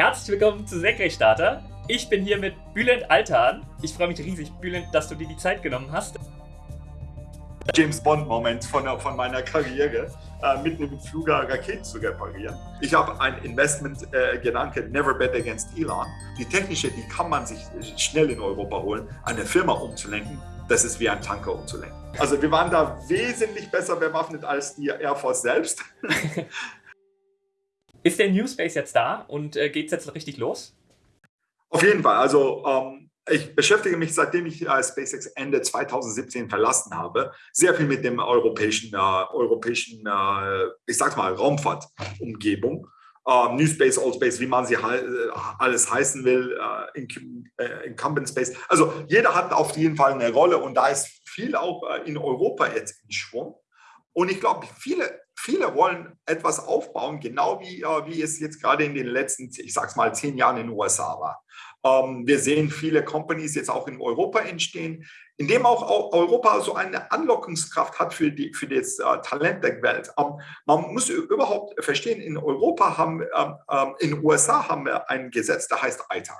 Herzlich willkommen zu Senkrechtstarter. Ich bin hier mit Bülent Altan. Ich freue mich riesig, Bülent, dass du dir die Zeit genommen hast. James Bond-Moment von, von meiner Karriere, äh, mitten im Flugger Raketen zu reparieren. Ich habe ein Investment-Gedanke, äh, never bet against Elon. Die technische, die kann man sich schnell in Europa holen, eine Firma umzulenken. Das ist wie ein Tanker umzulenken. Also wir waren da wesentlich besser bewaffnet als die Air Force selbst. ist der New Space jetzt da und äh, geht es jetzt richtig los? Auf jeden Fall. Also ähm, ich beschäftige mich, seitdem ich äh, SpaceX Ende 2017 verlassen habe, sehr viel mit dem europäischen, äh, europäischen äh, ich sag mal, Raumfahrtumgebung. Uh, New Space, Old Space, wie man sie äh, alles heißen will, uh, Incumbent Space. Also jeder hat auf jeden Fall eine Rolle und da ist viel auch in Europa jetzt in Schwung. Und ich glaube, viele, viele wollen etwas aufbauen, genau wie, wie es jetzt gerade in den letzten, ich sag's mal, zehn Jahren in den USA war. Ähm, wir sehen viele Companies jetzt auch in Europa entstehen, indem auch Europa so eine Anlockungskraft hat für, die, für das äh, Talent der Welt. Ähm, man muss überhaupt verstehen, in Europa haben, ähm, in den USA haben wir ein Gesetz, das heißt ITAR.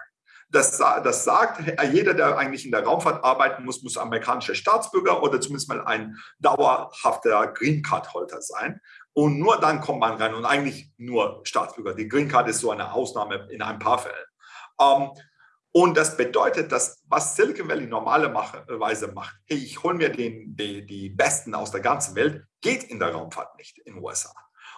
Das, das, sagt, jeder, der eigentlich in der Raumfahrt arbeiten muss, muss amerikanischer Staatsbürger oder zumindest mal ein dauerhafter Green Card-Holder sein. Und nur dann kommt man rein und eigentlich nur Staatsbürger. Die Green Card ist so eine Ausnahme in ein paar Fällen. Ähm, und das bedeutet, dass was Silicon Valley normalerweise macht, hey, ich hole mir den, die, die Besten aus der ganzen Welt, geht in der Raumfahrt nicht in den USA.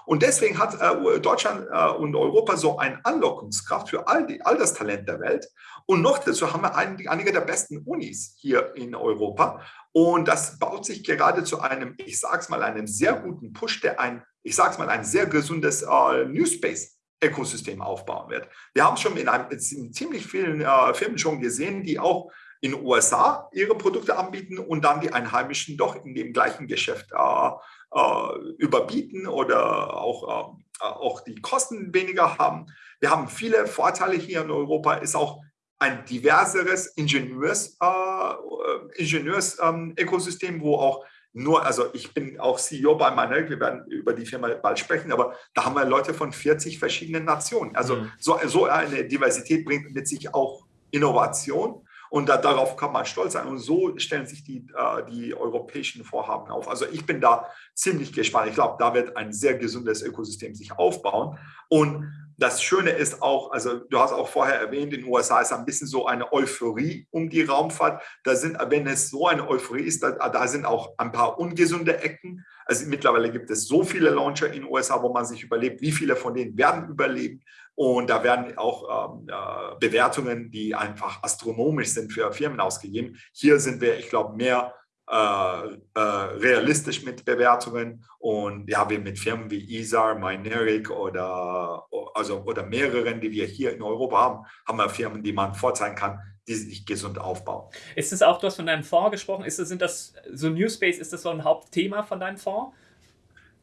Und deswegen hat äh, Deutschland äh, und Europa so eine Anlockungskraft für all, die, all das Talent der Welt. Und noch dazu haben wir ein, einige der besten Unis hier in Europa. Und das baut sich gerade zu einem, ich sage es mal, einem sehr guten Push, der ein, ich sage es mal, ein sehr gesundes äh, New Space Ökosystem aufbauen wird. Wir haben es schon in, einem, in ziemlich vielen äh, Firmen schon gesehen, die auch in den USA ihre Produkte anbieten und dann die Einheimischen doch in dem gleichen Geschäft äh, äh, überbieten oder auch, äh, auch die Kosten weniger haben. Wir haben viele Vorteile hier in Europa, ist auch ein diverseres Ingenieurs, äh, Ingenieurs-Ökosystem, ähm, wo auch nur, also ich bin auch CEO bei Manel, wir werden über die Firma bald sprechen, aber da haben wir Leute von 40 verschiedenen Nationen. Also mhm. so, so eine Diversität bringt mit sich auch Innovation und da, darauf kann man stolz sein. Und so stellen sich die, äh, die europäischen Vorhaben auf. Also ich bin da ziemlich gespannt. Ich glaube, da wird ein sehr gesundes Ökosystem sich aufbauen. Und das Schöne ist auch, also du hast auch vorher erwähnt, in den USA ist ein bisschen so eine Euphorie um die Raumfahrt. Da sind, wenn es so eine Euphorie ist, da, da sind auch ein paar ungesunde Ecken. Also mittlerweile gibt es so viele Launcher in den USA, wo man sich überlebt, wie viele von denen werden überleben. Und da werden auch ähm, äh, Bewertungen, die einfach astronomisch sind für Firmen ausgegeben. Hier sind wir, ich glaube, mehr äh, äh, realistisch mit Bewertungen und ja, wir mit Firmen wie ISAR, Myneric oder, also, oder mehreren, die wir hier in Europa haben, haben wir Firmen, die man vorzeigen kann, die sich gesund aufbauen. Ist es auch, du hast von deinem Fonds gesprochen, ist das, sind das so New Space, ist das so ein Hauptthema von deinem Fonds?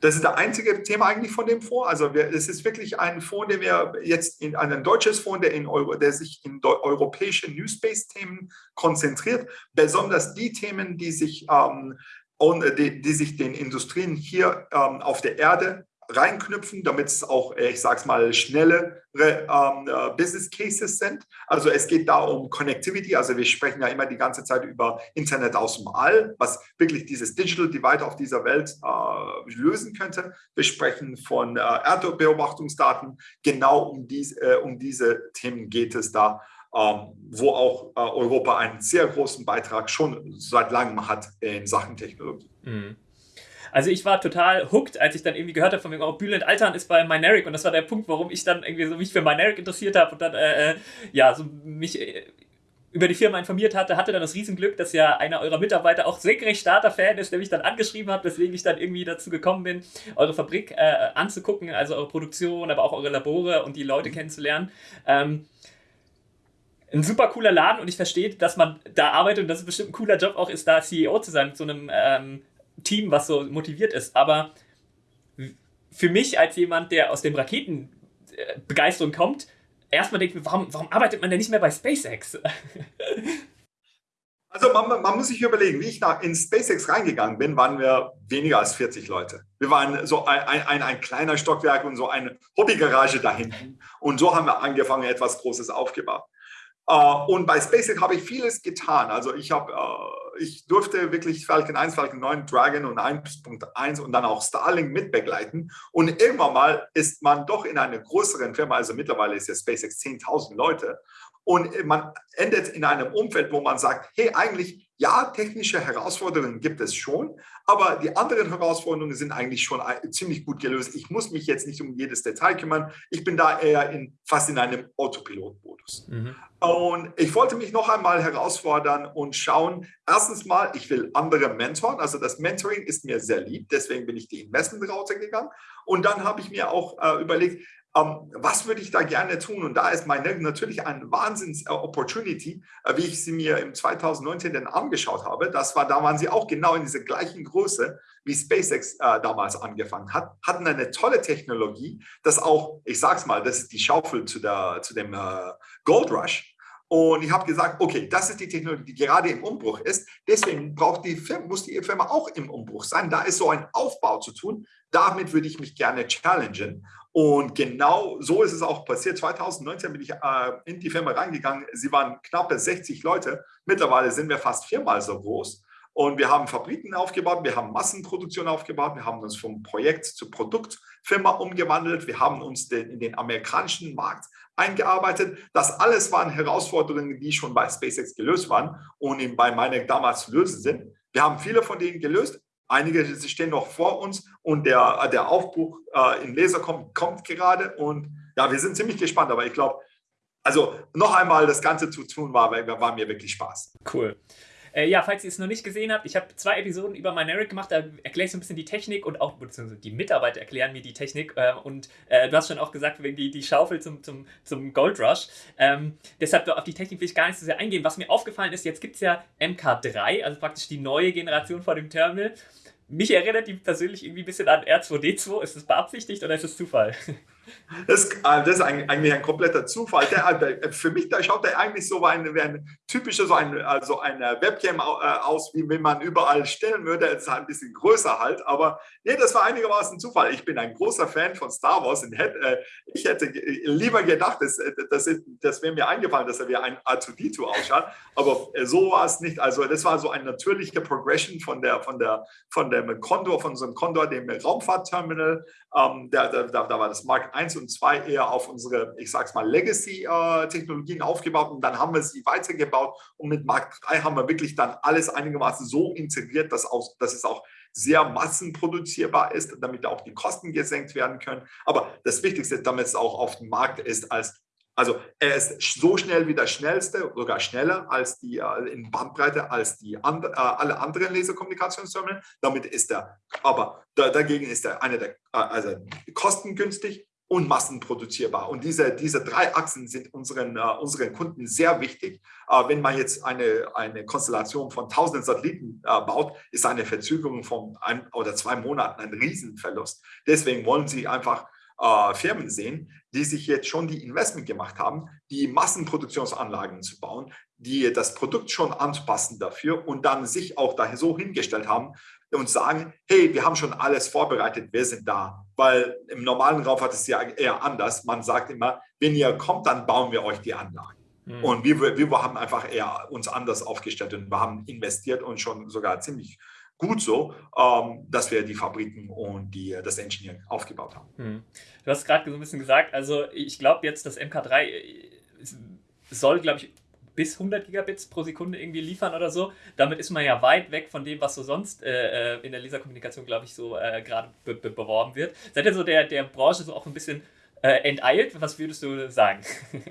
Das ist das einzige Thema eigentlich von dem Fonds. Also wir, es ist wirklich ein Fonds, der wir jetzt in ein deutsches Fonds, der, in Euro, der sich in europäische New Space-Themen konzentriert, besonders die Themen, die sich, ähm, die, die, sich den Industrien hier ähm, auf der Erde reinknüpfen, damit es auch, äh, ich sage es mal, schnelle ähm, äh, Business Cases sind. Also es geht da um Connectivity. Also wir sprechen ja immer die ganze Zeit über Internet aus dem All, was wirklich dieses Digital Divide auf dieser Welt äh, lösen könnte. Wir sprechen von äh, Erdbeobachtungsdaten. Genau um, dies, äh, um diese Themen geht es da. Ähm, wo auch äh, Europa einen sehr großen Beitrag schon seit langem hat in Sachen Technologie. Mhm. Also ich war total hooked, als ich dann irgendwie gehört habe von mir, oh, Bülent Altern ist bei Myneric und das war der Punkt, warum ich dann irgendwie so mich für Myneric interessiert habe und dann, äh, äh, ja, so mich äh, über die Firma informiert hatte, hatte dann das Riesenglück, dass ja einer eurer Mitarbeiter auch senkrecht Starter-Fan ist, der mich dann angeschrieben hat, weswegen ich dann irgendwie dazu gekommen bin, eure Fabrik äh, anzugucken, also eure Produktion, aber auch eure Labore und die Leute kennenzulernen. Ähm, ein super cooler Laden und ich verstehe, dass man da arbeitet und dass es bestimmt ein cooler Job auch ist, da CEO zu sein mit so einem ähm, Team, was so motiviert ist. Aber für mich als jemand, der aus dem Raketenbegeisterung kommt, erstmal denkt, warum, warum arbeitet man denn nicht mehr bei SpaceX? Also man, man, muss sich überlegen, wie ich nach, in SpaceX reingegangen bin, waren wir weniger als 40 Leute. Wir waren so ein, ein, ein kleiner Stockwerk und so eine Hobbygarage da hinten. Und so haben wir angefangen, etwas Großes aufgebaut. Uh, und bei SpaceX habe ich vieles getan. Also ich, hab, uh, ich durfte wirklich Falcon 1, Falcon 9, Dragon und 1.1 und dann auch Starlink mitbegleiten. Und irgendwann mal ist man doch in einer größeren Firma, also mittlerweile ist ja SpaceX 10.000 Leute. Und man endet in einem Umfeld, wo man sagt, hey, eigentlich, ja, technische Herausforderungen gibt es schon, aber die anderen Herausforderungen sind eigentlich schon ziemlich gut gelöst. Ich muss mich jetzt nicht um jedes Detail kümmern. Ich bin da eher in, fast in einem Autopilot-Modus. Mhm. Und ich wollte mich noch einmal herausfordern und schauen, erstens mal, ich will andere mentoren. Also das Mentoring ist mir sehr lieb, deswegen bin ich die Investment-Route gegangen. Und dann habe ich mir auch äh, überlegt, was würde ich da gerne tun? Und da ist meine natürlich eine Wahnsinns-Opportunity, äh, wie ich sie mir im 2019 dann angeschaut habe. Das war, da waren sie auch genau in dieser gleichen Größe, wie SpaceX äh, damals angefangen hat, hatten eine tolle Technologie, das auch, ich sag's mal, das ist die Schaufel zu, der, zu dem äh, Gold Rush. Und ich habe gesagt, okay, das ist die Technologie, die gerade im Umbruch ist. Deswegen braucht die Firma, muss die Firma auch im Umbruch sein. Da ist so ein Aufbau zu tun. Damit würde ich mich gerne challengen. Und genau so ist es auch passiert. 2019 bin ich äh, in die Firma reingegangen. Sie waren knappe 60 Leute. Mittlerweile sind wir fast viermal so groß. Und wir haben Fabriken aufgebaut, wir haben Massenproduktion aufgebaut, wir haben uns vom Projekt zu Produktfirma umgewandelt, wir haben uns den, in den amerikanischen Markt eingearbeitet. Das alles waren Herausforderungen, die schon bei SpaceX gelöst waren und bei meiner damals zu lösen sind. Wir haben viele von denen gelöst, Einige stehen noch vor uns und der, der Aufbruch äh, in Laser kommt, kommt gerade. Und ja, wir sind ziemlich gespannt, aber ich glaube, also noch einmal das Ganze zu tun war, war mir wirklich Spaß. Cool. Äh, ja, falls ihr es noch nicht gesehen habt, ich habe zwei Episoden über Mynaric gemacht, da erkläre ich so ein bisschen die Technik und auch, beziehungsweise die Mitarbeiter erklären mir die Technik. Äh, und äh, du hast schon auch gesagt, die, die Schaufel zum, zum, zum Gold Rush. Ähm, deshalb auf die Technik will ich gar nicht so sehr eingehen. Was mir aufgefallen ist, jetzt gibt es ja MK3, also praktisch die neue Generation vor dem Terminal. Mich erinnert die persönlich irgendwie ein bisschen an R2D2. Ist das beabsichtigt oder ist das Zufall? Das, äh, das, ist eigentlich ein kompletter Zufall. Der, äh, für mich da schaut der eigentlich so wie ein, wie ein typischer so ein, also eine Webcam äh, aus, wie wenn man überall stellen würde. Es ist halt ein bisschen größer halt, aber nee, das war einigermaßen Zufall. Ich bin ein großer Fan von Star Wars und hätte, ich hätte lieber gedacht, dass, das, das wäre mir eingefallen, dass er wie ein R2D2 ausschaut, aber so war es nicht. Also das war so eine natürliche Progression von der von der von dem Condor, von so einem Condor, dem Raumfahrtterminal. Ähm, da, da, da war das Mark 1 und 2 eher auf unsere, ich sag's mal, Legacy-Technologien aufgebaut und dann haben wir sie weitergebaut und mit Mark 3 haben wir wirklich dann alles einigermaßen so integriert, dass, auch, dass es auch sehr massenproduzierbar ist, damit auch die Kosten gesenkt werden können. Aber das Wichtigste damit es auch auf dem Markt ist als also er ist so schnell wie der schnellste, sogar schneller als die äh, in Bandbreite als die and, äh, alle anderen Laserkommunikationsterminal. Damit ist er, aber da, dagegen ist er eine der, äh, also kostengünstig und massenproduzierbar. Und diese, diese drei Achsen sind unseren, uh, unseren Kunden sehr wichtig. Uh, wenn man jetzt eine, eine Konstellation von tausenden Satelliten uh, baut, ist eine Verzögerung von ein oder zwei Monaten ein Riesenverlust. Deswegen wollen sie einfach Firmen sehen, die sich jetzt schon die Investment gemacht haben, die Massenproduktionsanlagen zu bauen, die das Produkt schon anpassen dafür und dann sich auch da so hingestellt haben, und sagen, hey, wir haben schon alles vorbereitet, wir sind da. Weil im normalen Raumfahrt ist es ja eher anders. Man sagt immer, wenn ihr kommt, dann bauen wir euch die Anlagen. Mhm. Und wir, wir haben einfach eher uns anders aufgestellt und wir haben investiert und schon sogar ziemlich gut so, ähm, dass wir die Fabriken und die, das Engineering aufgebaut haben. Mhm. Du hast gerade so ein bisschen gesagt, also ich glaube jetzt, das MK3 soll, glaube ich, bis 100 Gigabits pro Sekunde irgendwie liefern oder so. Damit ist man ja weit weg von dem, was so sonst äh, äh in der Laserkommunikation, glaube ich, so äh, gerade be be beworben wird. Seid ihr so der, der Branche so auch ein bisschen äh, enteilt? Was würdest du sagen?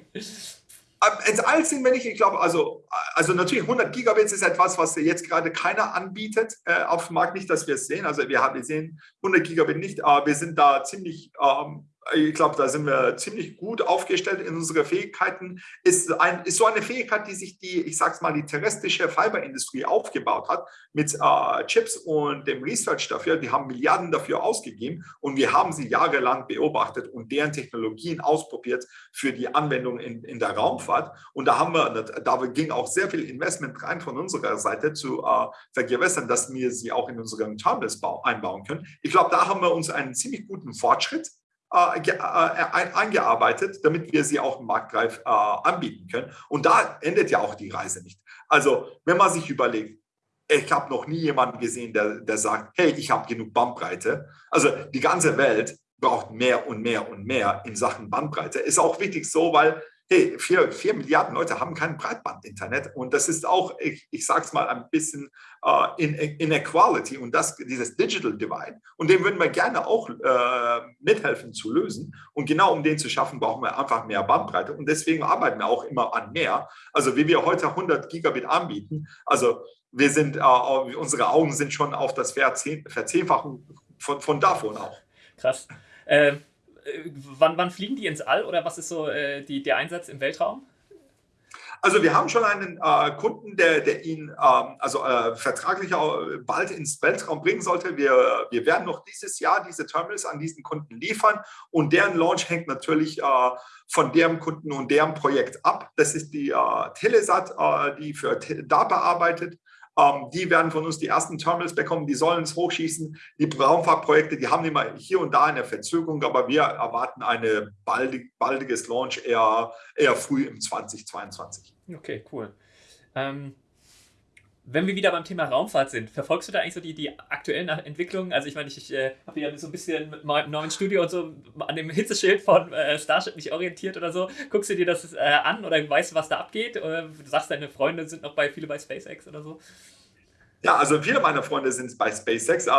Ähm, enteilt sind wir nicht. Ich glaube, also, also natürlich 100 Gigabits ist etwas, was jetzt gerade keiner anbietet äh, auf dem Markt. Nicht, dass wir es sehen. Also wir, haben, wir sehen 100 Gigabit nicht, aber wir sind da ziemlich ähm, ich glaube, da sind wir ziemlich gut aufgestellt in unsere Fähigkeiten. Ist, ein, ist so eine Fähigkeit, die sich die, ich sag's mal, die terrestrische Fiberindustrie aufgebaut hat mit äh, Chips und dem Research dafür. Die haben Milliarden dafür ausgegeben und wir haben sie jahrelang beobachtet und deren Technologien ausprobiert für die Anwendung in, in der Raumfahrt. Und da haben wir, da ging auch sehr viel Investment rein von unserer Seite zu äh, vergewässern, dass wir sie auch in unseren Terminals einbauen können. Ich glaube, da haben wir uns einen ziemlich guten Fortschritt äh, äh, eingearbeitet, damit wir sie auch marktreif äh, anbieten können. Und da endet ja auch die Reise nicht. Also wenn man sich überlegt, ich habe noch nie jemanden gesehen, der, der sagt, hey, ich habe genug Bandbreite. Also die ganze Welt braucht mehr und mehr und mehr in Sachen Bandbreite. Ist auch wichtig so, weil hey, vier, vier Milliarden Leute haben kein Breitband-Internet und das ist auch, ich, ich sage es mal, ein bisschen uh, in, Inequality und das, dieses Digital Divide und den würden wir gerne auch uh, mithelfen zu lösen und genau um den zu schaffen, brauchen wir einfach mehr Bandbreite und deswegen arbeiten wir auch immer an mehr. Also wie wir heute 100 Gigabit anbieten, also wir sind, uh, unsere Augen sind schon auf das Verzehnfachen von, von davon auch. Krass. Ähm wann, wann fliegen die ins All oder was ist so äh, die, der Einsatz im Weltraum? Also wir haben schon einen äh, Kunden, der, der ihn ähm, also äh, vertraglich bald ins Weltraum bringen sollte. Wir, wir werden noch dieses Jahr diese Terminals an diesen Kunden liefern und deren Launch hängt natürlich äh, von deren Kunden und deren Projekt ab. Das ist die äh, Telesat, äh, die für DARPA arbeitet. Ähm, die werden von uns die ersten Terminals bekommen, die sollen es hochschießen. Die Raumfahrtprojekte, die haben immer hier und da eine Verzögerung, aber wir erwarten ein baldig, baldiges Launch eher, eher früh im 2022. Okay, cool. Ähm, wenn wir wieder beim Thema Raumfahrt sind, verfolgst du da eigentlich so die, die aktuellen Entwicklungen? Also ich meine, ich, ich äh, habe ja so ein bisschen mit meinem neuen Studio und so an dem Hitzeschild von äh, Starship mich orientiert oder so. Guckst du dir das äh, an oder weißt du, was da abgeht? Oder du sagst, deine Freunde sind noch bei viele bei SpaceX oder so? Ja, also viele meiner Freunde sind bei SpaceX äh,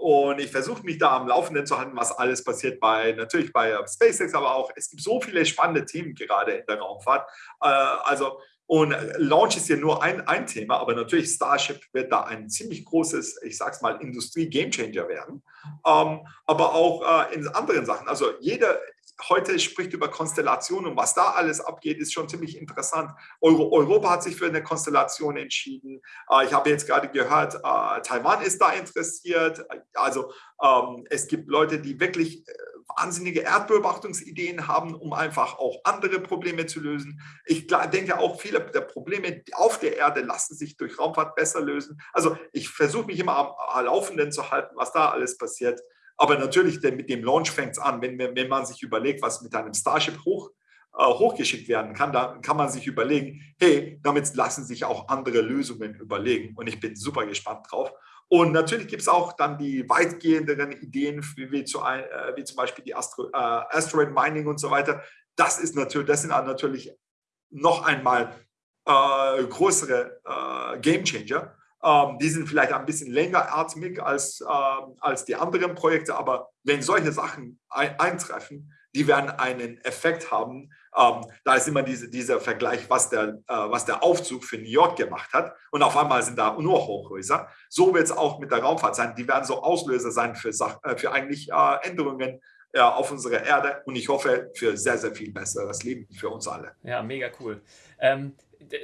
und ich versuche mich da am Laufenden zu halten, was alles passiert bei natürlich bei SpaceX, aber auch es gibt so viele spannende Themen gerade in der Raumfahrt. Äh, also und Launch ist ja nur ein, ein Thema, aber natürlich Starship wird da ein ziemlich großes, ich sag's mal, Industrie-Gamechanger werden. Ähm, aber auch äh, in anderen Sachen. Also jeder heute spricht über Konstellationen und was da alles abgeht, ist schon ziemlich interessant. Euro, Europa hat sich für eine Konstellation entschieden. Äh, ich habe jetzt gerade gehört, äh, Taiwan ist da interessiert. Also ähm, es gibt Leute, die wirklich äh, wahnsinnige Erdbeobachtungsideen haben, um einfach auch andere Probleme zu lösen. Ich denke auch, viele der Probleme auf der Erde lassen sich durch Raumfahrt besser lösen. Also ich versuche mich immer am Laufenden zu halten, was da alles passiert. Aber natürlich, denn mit dem Launch fängt es an, wenn, wenn man sich überlegt, was mit einem Starship hoch, äh, hochgeschickt werden kann, dann kann man sich überlegen, hey, damit lassen sich auch andere Lösungen überlegen. Und ich bin super gespannt drauf. Und natürlich gibt es auch dann die weitgehenderen Ideen, wie, wie, zu, äh, wie zum Beispiel die Astro, äh, Asteroid Mining und so weiter. Das, ist natürlich, das sind natürlich noch einmal äh, größere äh, Game Changer. Ähm, die sind vielleicht ein bisschen längeratmig als, ähm, als die anderen Projekte, aber wenn solche Sachen ein, eintreffen, die werden einen Effekt haben. Ähm, da ist immer diese, dieser Vergleich, was der, äh, was der Aufzug für New York gemacht hat. Und auf einmal sind da nur Hochhäuser. So wird es auch mit der Raumfahrt sein. Die werden so Auslöser sein für, äh, für eigentlich äh, Änderungen äh, auf unserer Erde. Und ich hoffe für sehr, sehr viel besseres Leben für uns alle. Ja, mega cool. Ähm,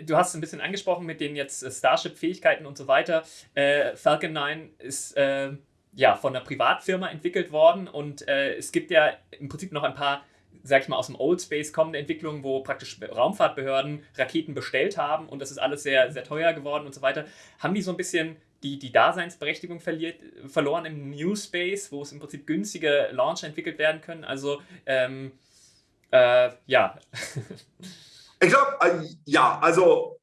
du hast ein bisschen angesprochen mit den jetzt Starship-Fähigkeiten und so weiter. Äh, Falcon 9 ist äh, ja, von einer Privatfirma entwickelt worden und äh, es gibt ja im Prinzip noch ein paar, sag ich mal, aus dem Old Space kommende Entwicklungen, wo praktisch Raumfahrtbehörden Raketen bestellt haben und das ist alles sehr, sehr teuer geworden und so weiter. Haben die so ein bisschen die, die Daseinsberechtigung verliert, verloren im New Space, wo es im Prinzip günstige Launcher entwickelt werden können? Also, ähm, äh, ja. ich glaube, äh, ja, also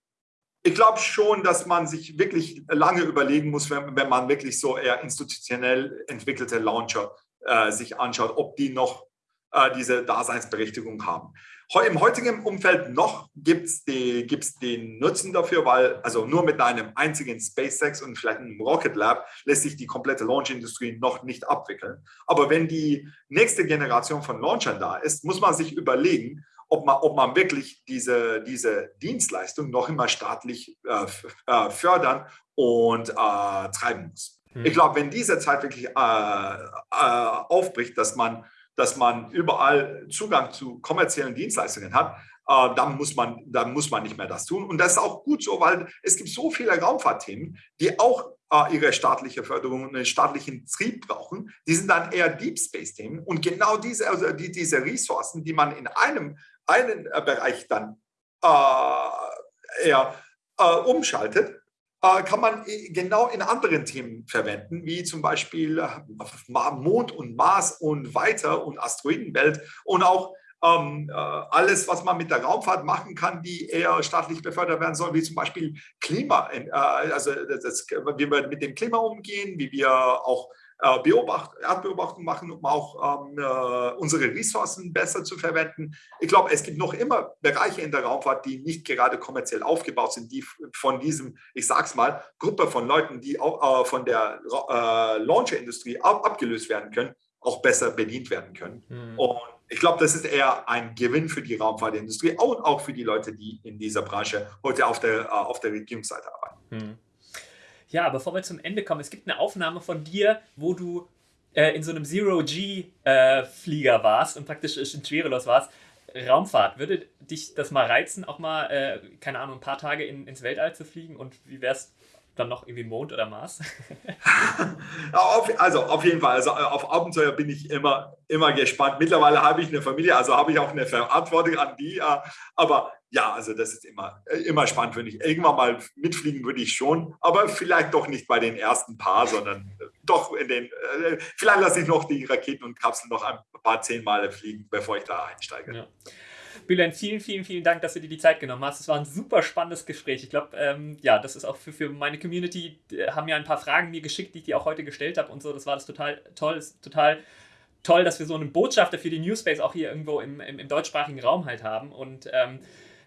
ich glaube schon, dass man sich wirklich lange überlegen muss, wenn, wenn man wirklich so eher institutionell entwickelte Launcher äh, sich anschaut, ob die noch äh, diese Daseinsberechtigung haben. Im heutigen Umfeld noch gibt es gibt's den Nutzen dafür, weil also nur mit einem einzigen SpaceX und vielleicht einem Rocket Lab lässt sich die komplette Launch-Industrie noch nicht abwickeln. Aber wenn die nächste Generation von Launchern da ist, muss man sich überlegen, ob man, ob man wirklich diese, diese Dienstleistung noch immer staatlich äh, äh fördern und äh, treiben muss. Hm. Ich glaube, wenn diese Zeit wirklich äh, äh, aufbricht, dass man dass man überall Zugang zu kommerziellen Dienstleistungen hat, äh, dann, muss man, dann muss man nicht mehr das tun. Und das ist auch gut so, weil es gibt so viele Raumfahrtthemen, die auch ihre staatliche Förderung und einen staatlichen Trieb brauchen. Die sind dann eher Deep Space-Themen. Und genau diese, also die, diese Ressourcen, die man in einem einen äh, Bereich dann äh, eher äh, umschaltet, äh, kann man genau in anderen Themen verwenden, wie zum Beispiel Mond und Mars und weiter und Asteroidenwelt und auch ähm, äh, alles, was man mit der Raumfahrt machen kann, die eher staatlich befördert werden soll, wie zum Beispiel Klima, äh, also das, wie wir mit dem Klima umgehen, wie wir auch äh, Beobacht, Erdbeobachtung machen, um auch ähm, äh, unsere Ressourcen besser zu verwenden. Ich glaube, es gibt noch immer Bereiche in der Raumfahrt, die nicht gerade kommerziell aufgebaut sind, die von diesem, ich sag's mal, Gruppe von Leuten, die auch, äh, von der äh, Launcher-Industrie ab, abgelöst werden können, auch besser bedient werden können. Mhm. Und ich glaube, das ist eher ein Gewinn für die Raumfahrtindustrie und auch für die Leute, die in dieser Branche heute auf der, äh, auf der Regierungsseite arbeiten. Mhm. Ja, bevor wir zum Ende kommen, es gibt eine Aufnahme von dir, wo du äh, in so einem Zero-G-Flieger äh, warst und praktisch in Schwerelos warst. Raumfahrt, würde dich das mal reizen, auch mal, äh, keine Ahnung, ein paar Tage in, ins Weltall zu fliegen? Und wie wär's dann noch irgendwie Mond oder Mars? also auf jeden Fall, also äh, auf Abenteuer bin ich immer, immer gespannt. Mittlerweile habe ich eine Familie, also habe ich auch eine Verantwortung an die. Äh, aber ja, also das ist immer, äh, immer spannend, finde ich. Irgendwann mal mitfliegen würde ich schon, aber vielleicht doch nicht bei den ersten paar, sondern doch in den, vielleicht lasse ich noch die Raketen und Kapseln noch ein paar zehn Male fliegen, bevor ich da einsteige. Ja. Bülent, vielen, vielen, vielen Dank, dass du dir die Zeit genommen hast. Es war ein super spannendes Gespräch. Ich glaube, ähm, ja, das ist auch für, für meine Community, die haben ja ein paar Fragen mir geschickt, die ich dir auch heute gestellt habe und so. Das war das total toll, total toll, dass wir so einen Botschafter für die Newspace auch hier irgendwo im, im, im deutschsprachigen Raum halt haben. Und ähm,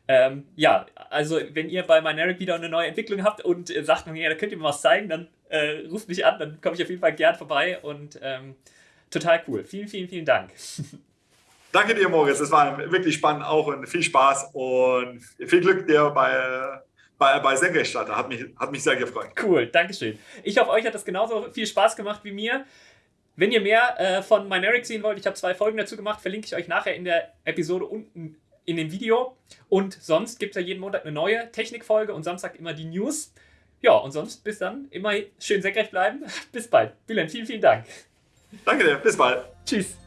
ähm, ja, also wenn ihr bei Myneric wieder eine neue Entwicklung habt und äh, sagt, ja, da könnt ihr mir was zeigen, dann äh, ruft mich an, dann komme ich auf jeden Fall gern vorbei und ähm, total cool. Vielen, vielen, vielen Dank. Danke dir, Moritz. Es war wirklich spannend auch und viel Spaß und viel Glück dir bei, bei, bei Senkrechtstarter. Hat mich, hat mich sehr gefreut. Cool, Dankeschön. Ich hoffe, euch hat das genauso viel Spaß gemacht wie mir. Wenn ihr mehr äh, von Myneric sehen wollt, ich habe zwei Folgen dazu gemacht, verlinke ich euch nachher in der Episode unten in dem Video. Und sonst gibt es ja jeden Montag eine neue Technikfolge und Samstag immer die News. Ja, und sonst bis dann immer schön senkrecht bleiben. Bis bald. Bülent, vielen, vielen Dank. Danke dir. Bis bald. Tschüss.